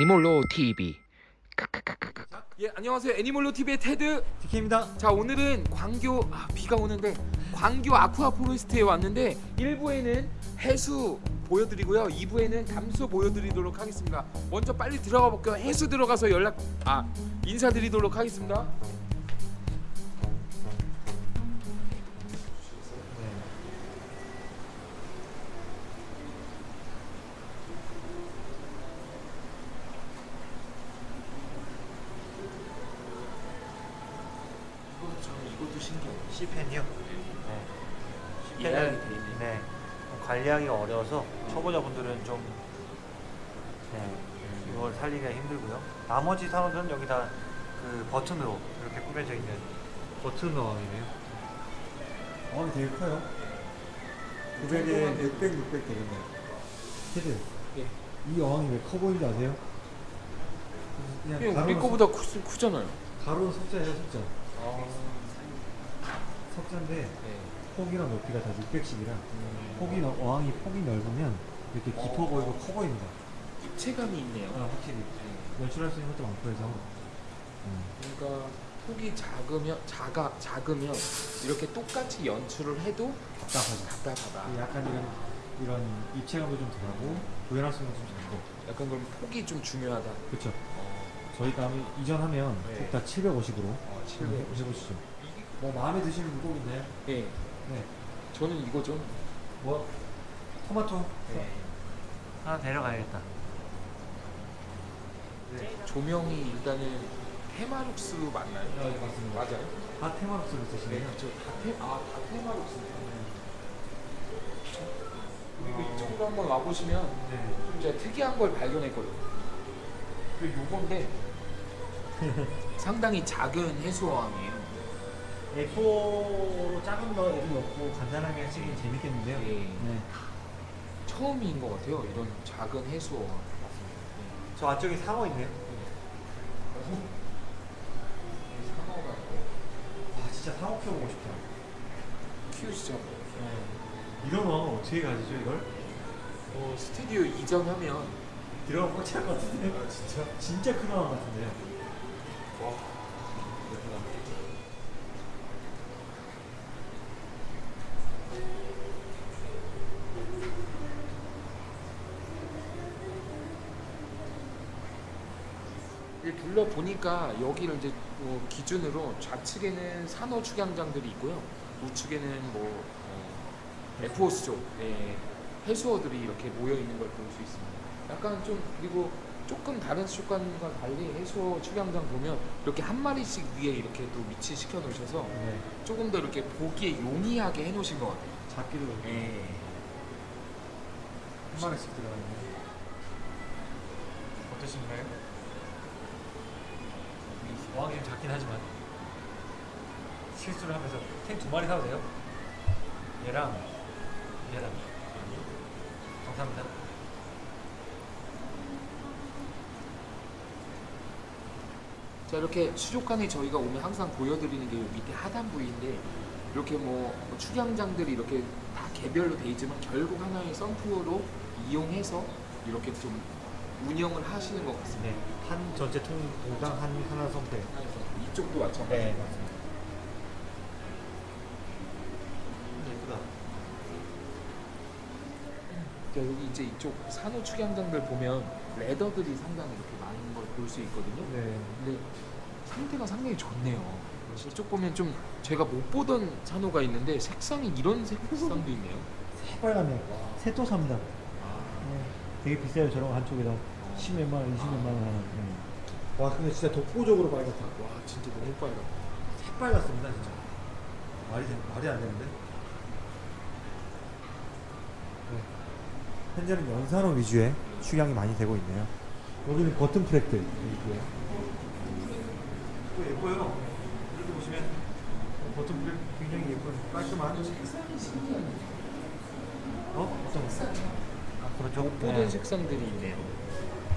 애니몰로 TV 예 안녕하세요. 애니몰로 TV의 테드. 디케입니다. 자 오늘은 광교 아, 비가 오는데 광교 아쿠아 포레스트에 왔는데 1부에는 해수 보여드리고요. 2부에는 담수 보여드리도록 하겠습니다. 먼저 빨리 들어가 볼게요. 해수 들어가서 연락 아 인사드리도록 하겠습니다 신기해요 C펜이요. 네. 돼 있네 네. 관리하기가 어려워서 초보자분들은 좀 네, 이걸 살리기가 힘들고요. 나머지 산호들은 여기 다 그 버튼으로 이렇게 꾸며져 있는 버튼 어항이네요. 어항이 되게 커요. 900에 600, 600 되겠네요. 테드, 예. 이 어항이 왜 커 보이는지 아세요? 그냥 예, 우리 거보다 크, 크잖아요 석- 가로는 석자예요, 석자. 아, 석자인데 네. 폭이랑 높이가 다 600씩이라 폭이 넓- 어항이 폭이 넓으면 이렇게 깊어 보이고 커 보입니다. 입체감이 있네요 아, 확실히 네. 연출할 수 있는 것도 많고 해서 음. 그러니까 폭이 작으면 작아 작으면 이렇게 똑같이 연출을 해도 답답하죠. 답답하다. 약간 이런 이런 입체감도 좀 덜하고 구현할 수 있는 것도 좀 작고 약간 그럼 폭이 좀 중요하다. 그렇죠. 어, 저희 다음에 이전하면 네. 폭다 750으로 어, 한번 해보시죠. 뭐 마음에 드시는 물고기 있나요? 예, 네. 저는 이거죠. 뭐 토마토. 네. 하나 데려가야겠다. 조명이 일단은 테마룩스 맞나요? 네, 맞습니다. 맞아요. 다 테마룩스를 네, 쓰시네요. 그렇죠. 다 테 아, 다 테마룩스네. 그리고 이쪽으로 한번 와 보시면 네. 좀 제가 특이한 걸 발견했거든요. 그 요건데 상당히 작은 해수어항이에요. A4로 작은 거 애들 넣고 간단하게 하시기 재밌겠는데요. 예. 네. 처음인 것 같아요. 이런 작은 해수어항. 저 안쪽에 상어 있네요. 상어가 아 진짜 상어 키워보고 싶다. 키우시죠. 네. 이런 어항을 어떻게 가지죠 이걸? 어, 스튜디오 이전하면 들어가면 꽉찰것 같은데. 아, 진짜? 진짜 큰 어항 같은데요. 와 둘러 보니까 여기를 이제 뭐 기준으로 좌측에는 산호 축양장들이 있고요, 우측에는 뭐 어, 에프호스 쪽 예, 해수어들이 이렇게 모여 있는 걸 볼 수 있습니다. 약간 좀 그리고 조금 다른 수족관과 달리 해수어 축양장 보면 이렇게 한 마리씩 위에 이렇게 또 위치 시켜 놓으셔서 네. 조금 더 이렇게 보기에 용이하게 해 놓으신 것 같아요. 잡기도 예. 한 마리씩 들어가네요. 어떠신가요? 어항이 좀 작긴 하지만 실수를 하면서 탱두 마리 사도 돼요? 얘랑 얘랑 감사합니다. 자 이렇게 수족관에 저희가 오면 항상 보여드리는 게 밑에 하단부인데 이렇게 뭐, 뭐 축양장들이 이렇게 다 개별로 돼 있지만 결국 하나의 썬프로 이용해서 이렇게 좀 운영을 하시는 것 같습니다. 네. 한 전체 통 동당 한 하나 선택. 이쪽도 마찬가지. 네 맞습니다. 예쁘다. 자, 여기 이제 이쪽 산호 축양장들 보면 레더들이 상당히 이렇게 많은 걸 볼 수 있거든요. 네. 근데 상태가 상당히 좋네요. 이쪽 보면 좀 제가 못 보던 산호가 있는데 색상이 이런 색상도 있네요. 새빨갛네. 새또 삽니다. 되게 비싸요 저런 거 한쪽에다 10몇만 원, 20몇만 원 하나. 네. 와 근데 진짜 독보적으로 빨갛다. 와 진짜 너무 빨갛다. 새빨갛습니다 진짜. 말이 되, 말이 안 되는데. 네. 현재는 연산호 위주의 축양이 많이 되고 있네요. 여기는 버튼 프랙들 있고요. 또 예뻐요. 이렇게 보시면 버튼 프랙 굉장히 예쁜 깔끔한. 색상이 신기하네. 어? 어떤 거? 아, 그렇죠. 못 보던 색상들이 있네요.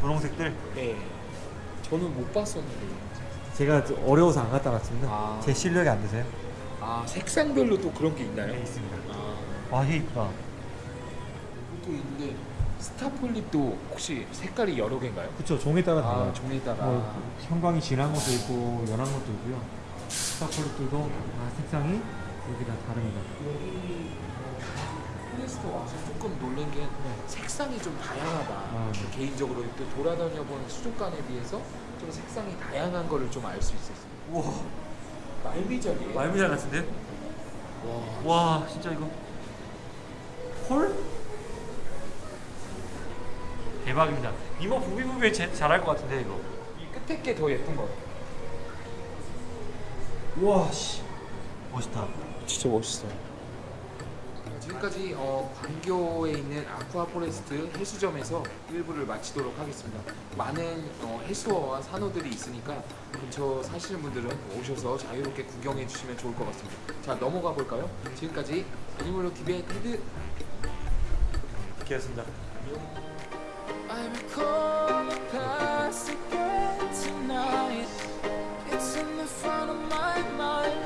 분홍색들. 네. 저는 못 봤었는데. 제가 좀 어려워서 안 갖다 놨습니다. 아. 제 실력이 안 되세요? 아 색상별로 또 그런 게 있나요? 있습니다. 아 와, 이게 이쁘다. 있는데 스타폴립도 혹시 색깔이 여러 개인가요? 그쵸 종에 따라 달라요. 아 종에 따라. 뭐 형광이 진한 것도 있고 연한 것도 있고요. 스타폴리트도 다 색상이 여기 다 다릅니다. 폴리스터 와서 조금 놀란 게 색상이 좀 다양하다. 아, 네. 개인적으로 또 돌아다녀 본 수족관에 비해서 좀 색상이 다양한 거를 좀 알 수 있었어요. 우와 말미잘이에요. 말미잘 같은데? 와. 와 진짜 이거 헐? 대박입니다. 니모 부비부비 잘할 것 같은데 이거. 이 끝에 게 더 예쁜 것 같아요. 우와 씨. 멋있다. 진짜 멋있어요. 지금까지 어, 광교에 있는 아쿠아 포레스트 해수점에서 1부를 마치도록 하겠습니다. 많은 어, 해수어와 산호들이 있으니까 근처 사시는 분들은 오셔서 자유롭게 구경해 주시면 좋을 것 같습니다. 자 넘어가 볼까요? 지금까지 애니멀로 TV의 테드 기였습니다.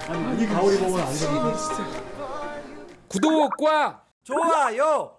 아니 이 가오리 보면 안 되는 구독과 좋아요.